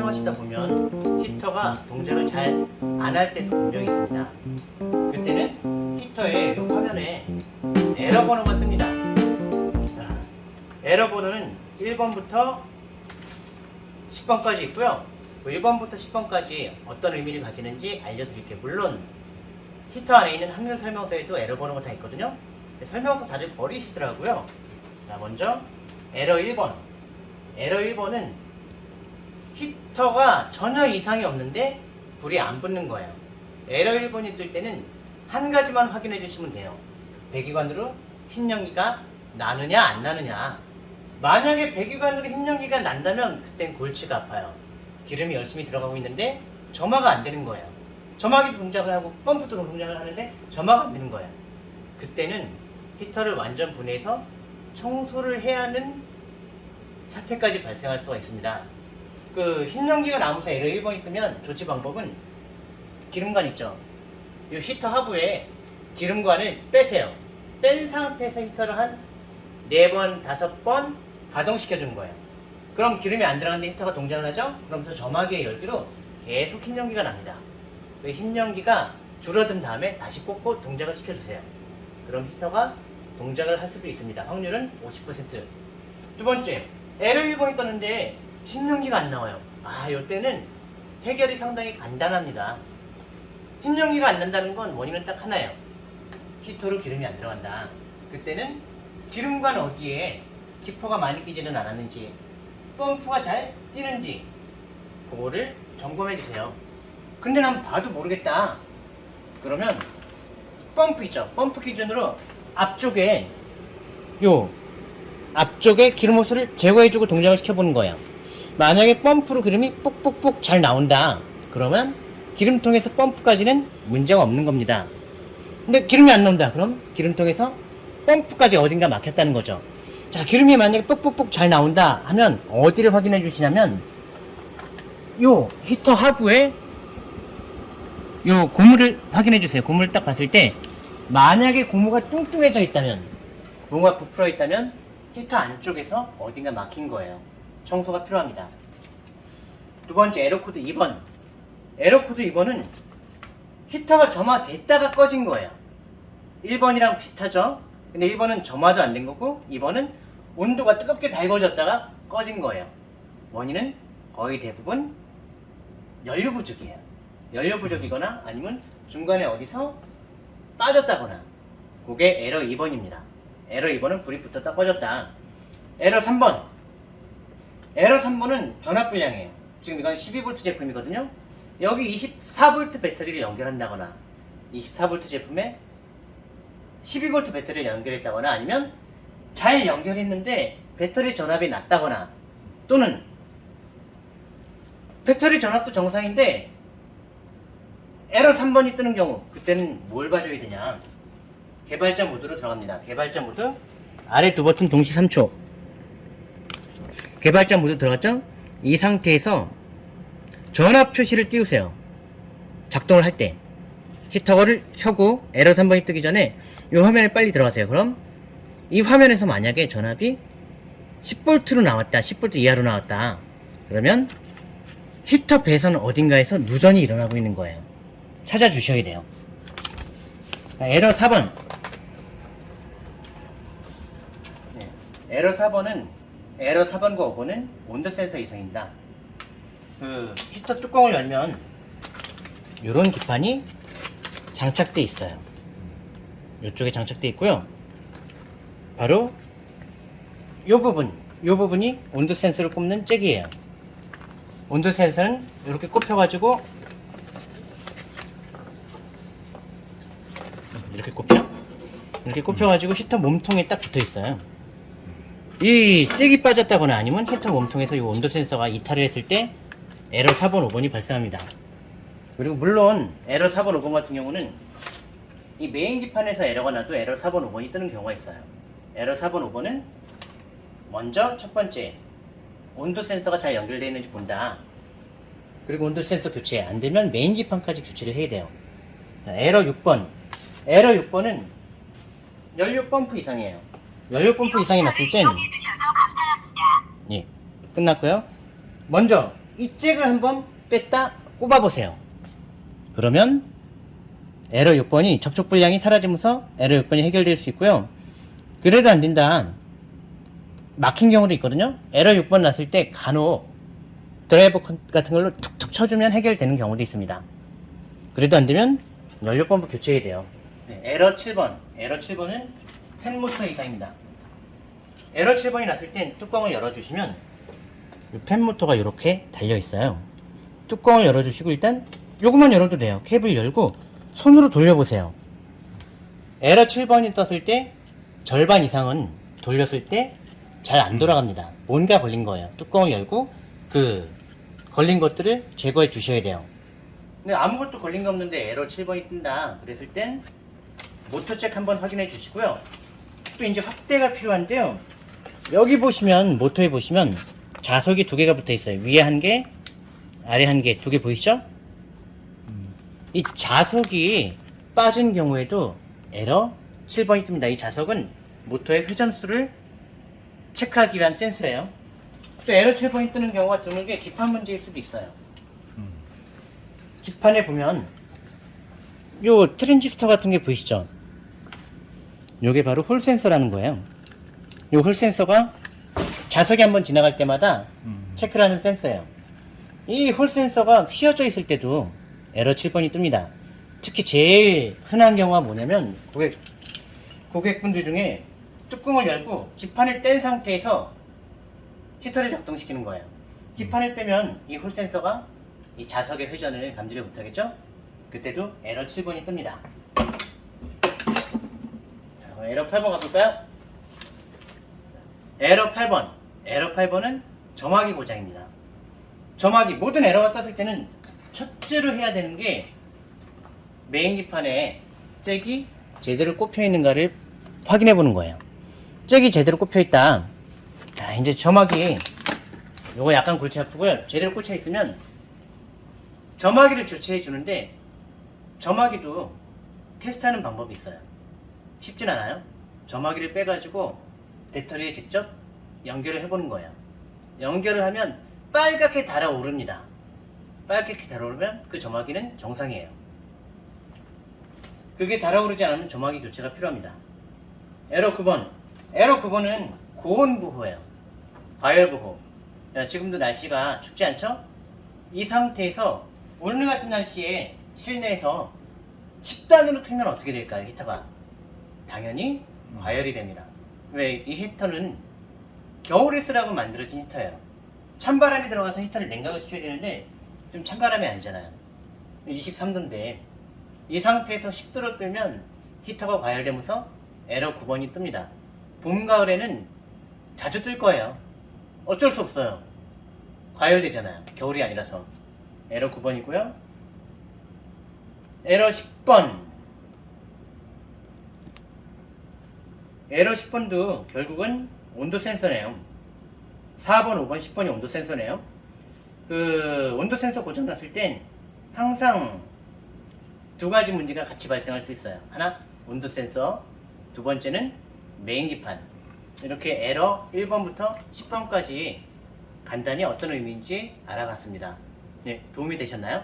사용하시다 보면 히터가 동작을 잘 안 할 때도 분명히 있습니다. 그때는 히터의 이 화면에 에러 번호가 뜹니다. 자, 에러 번호는 1번부터 10번까지 있고요. 1번부터 10번까지 어떤 의미를 가지는지 알려드릴게요. 물론 히터 안에 있는 확률 설명서에도 에러 번호가 다 있거든요. 설명서 다들 버리시더라고요. 자, 먼저 에러 1번. 에러 1번은 히터가 전혀 이상이 없는데 불이 안 붙는 거예요. 에러 1번이 뜰 때는 한 가지만 확인해 주시면 돼요. 배기관으로 흰 연기가 나느냐 안 나느냐. 만약에 배기관으로 흰 연기가 난다면 그땐 골치가 아파요. 기름이 열심히 들어가고 있는데 점화가 안 되는 거예요. 점화기도 동작을 하고 펌프도 동작을 하는데 점화가 안 되는 거예요. 그때는 히터를 완전 분해해서 청소를 해야 하는 사태까지 발생할 수가 있습니다. 그 흰연기가 나면서 에러 1번이 뜨면 조치 방법은 기름관 있죠. 이 히터 하부에 기름관을 빼세요. 뺀 상태에서 히터를 한 4번, 5번 가동시켜 주는 거예요. 그럼 기름이 안 들어가는데 히터가 동작을 하죠? 그러면서 점화기의 열기로 계속 흰 연기가 납니다. 그 흰연기가 줄어든 다음에 다시 꽂고 동작을 시켜주세요. 그럼 히터가 동작을 할 수도 있습니다. 확률은 50%. 두 번째, 에러 1번이 떴는데 흰연기가 안 나와요. 아, 이때는 해결이 상당히 간단합니다. 흰연기가 안 난다는 건 원인은 딱 하나예요. 히터로 기름이 안 들어간다. 그때는 기름관 어디에 기포가 많이 끼지는 않았는지, 펌프가 잘 뛰는지, 그거를 점검해 주세요. 근데 난 봐도 모르겠다. 그러면 펌프 있죠. 펌프 기준으로 앞쪽에 요 앞쪽에 기름 호스를 제거해주고 동작을 시켜보는 거예요. 만약에 펌프로 기름이 뽁뽁뽁 잘 나온다. 그러면 기름통에서 펌프까지는 문제가 없는 겁니다. 근데 기름이 안 나온다. 그럼 기름통에서 펌프까지 어딘가 막혔다는 거죠. 자, 기름이 만약에 뽁뽁뽁 잘 나온다 하면 어디를 확인해 주시냐면 요 히터 하부에 요 고무를 확인해 주세요. 고무를 딱 봤을 때 만약에 고무가 뚱뚱해져 있다면 고무가 부풀어 있다면 히터 안쪽에서 어딘가 막힌 거예요. 청소가 필요합니다. 두 번째 에러코드 2번. 에러코드 2번은 히터가 점화됐다가 꺼진 거예요. 1번이랑 비슷하죠? 근데 1번은 점화도 안 된 거고 2번은 온도가 뜨겁게 달궈졌다가 꺼진 거예요. 원인은 거의 대부분 연료 부족이에요. 연료 부족이거나 아니면 중간에 어디서 빠졌다거나 그게 에러 2번입니다. 에러 2번은 불이 붙었다 꺼졌다. 에러 3번. 에러 3번은 전압 불량이에요. 지금 이건 12V 제품이거든요. 여기 24V 배터리를 연결한다거나 24V 제품에 12V 배터리를 연결했다거나 아니면 잘 연결했는데 배터리 전압이 낮다거나 또는 배터리 전압도 정상인데 에러 3번이 뜨는 경우 그때는 뭘 봐줘야 되냐 개발자 모드로 들어갑니다 개발자 모드 아래 두 버튼 동시 3초 개발자 모드 들어갔죠? 이 상태에서 전압 표시를 띄우세요 작동을 할 때 히터를 켜고 에러 3번이 뜨기 전에 이 화면에 빨리 들어가세요 그럼 이 화면에서 만약에 전압이 10V로 나왔다 10V 이하로 나왔다 그러면 히터 배선 어딘가에서 누전이 일어나고 있는 거예요 찾아주셔야 돼요. 자, 에러 4번. 네, 에러 4번은 에러 4번과 5번은 온도 센서 이상입니다. 그 히터 뚜껑을 열면 이런 기판이 장착돼 있어요. 이쪽에 장착돼 있고요. 바로 이 부분, 이 부분이 온도 센서를 꼽는 잭이에요. 온도 센서는 이렇게 꼽혀가지고 이렇게 꼽혀? 이렇게 꼽혀가지고 히터 몸통에 딱 붙어 있어요. 이 잭이 빠졌다거나 아니면 히터 몸통에서 이 온도 센서가 이탈을 했을 때 에러 4번, 5번이 발생합니다. 그리고 물론 에러 4번, 5번 같은 경우는 이 메인 기판에서 에러가 나도 에러 4번, 5번이 뜨는 경우가 있어요. 에러 4번, 5번은 먼저 첫 번째 온도 센서가 잘 연결되어 있는지 본다. 그리고 온도 센서 교체 안 되면 메인 기판까지 교체를 해야 돼요. 자, 에러 6번 에러 6번은 연료 펌프 이상이에요. 연료 펌프 이상이 났을 땐 예, 끝났고요. 먼저 이 잭을 한번 뺐다 꼽아보세요. 그러면 에러 6번이 접촉 불량이 사라지면서 에러 6번이 해결될 수 있고요. 그래도 안 된다. 막힌 경우도 있거든요. 에러 6번 났을 때 간혹 드라이버 컨- 같은 걸로 툭툭 쳐주면 해결되는 경우도 있습니다. 그래도 안 되면 연료 펌프 교체해야 돼요. 네, 에러 7번. 에러 7번은 팬모터 이상입니다. 에러 7번이 났을 땐 뚜껑을 열어주시면 이 팬모터가 이렇게 달려 있어요. 뚜껑을 열어주시고 일단 요것만 열어도 돼요. 캡을 열고 손으로 돌려보세요. 에러 7번이 떴을 때 절반 이상은 돌렸을 때 잘 안 돌아갑니다. 뭔가 걸린 거예요. 뚜껑을 열고 그 걸린 것들을 제거해 주셔야 돼요. 근데 아무것도 걸린 거 없는데 에러 7번이 뜬다. 그랬을 땐 모터 책 한번 확인해 주시고요. 또 이제 확대가 필요한데요. 여기 보시면 모터에 보시면 자석이 두 개가 붙어 있어요. 위에 한 개, 아래 한 개, 두 개 보이시죠? 이 자석이 빠진 경우에도 에러 7번이 뜹니다. 이 자석은 모터의 회전수를 체크하기 위한 센서예요. 또 에러 7번이 뜨는 경우가 드문 게 기판 문제일 수도 있어요. 기판에 보면 요 트랜지스터 같은 게 보이시죠? 요게 바로 홀 센서라는 거예요. 요홀 센서가 자석이 한번 지나갈 때마다 체크를 하는 센서예요. 이 홀 센서가 휘어져 있을 때도 에러 7번이 뜹니다. 특히 제일 흔한 경우가 뭐냐면 고객, 고객분들 중에 뚜껑을 열고 기판을 뗀 상태에서 히터를 작동시키는 거예요. 기판을 빼면 이 홀 센서가 이 자석의 회전을 감지를 못하겠죠? 그때도 에러 7번이 뜹니다. 자, 에러 8번 가볼까요? 에러 8번. 에러 8번은 점화기 고장입니다. 점화기, 모든 에러가 떴을 때는 첫째로 해야 되는 게 메인 기판에 잭이 제대로 꼽혀 있는가를 확인해 보는 거예요. 잭이 제대로 꼽혀 있다. 자, 이제 점화기 요거 약간 골치 아프고요. 제대로 꽂혀 있으면 점화기를 교체해 주는데 점화기도 테스트하는 방법이 있어요. 쉽진 않아요. 점화기를 빼가지고 배터리에 직접 연결을 해보는 거예요. 연결을 하면 빨갛게 달아오릅니다. 빨갛게 달아오르면 그 점화기는 정상이에요. 그게 달아오르지 않으면 점화기 교체가 필요합니다. 에러 9번. 에러 9번은 고온 보호예요. 과열 보호. 야, 지금도 날씨가 춥지 않죠? 이 상태에서 오늘 같은 날씨에 실내에서 10단으로 틀면 어떻게 될까요, 히터가? 당연히 과열이 됩니다. 왜? 이 히터는 겨울에 쓰라고 만들어진 히터예요. 찬바람이 들어가서 히터를 냉각을 시켜야 되는데 지금 찬바람이 아니잖아요. 23도인데 이 상태에서 10도로 뜨면 히터가 과열되면서 에러 9번이 뜹니다. 봄, 가을에는 자주 뜰 거예요. 어쩔 수 없어요. 과열되잖아요. 겨울이 아니라서. 에러 9번이고요. 에러 10번. 에러 10번도 결국은 온도 센서네요. 4번, 5번, 10번이 온도 센서네요. 그 온도 센서 고장 났을 땐 항상 두 가지 문제가 같이 발생할 수 있어요. 하나, 온도 센서. 두 번째는 메인 기판. 이렇게 에러 1번부터 10번까지 간단히 어떤 의미인지 알아봤습니다. 네, 도움이 되셨나요?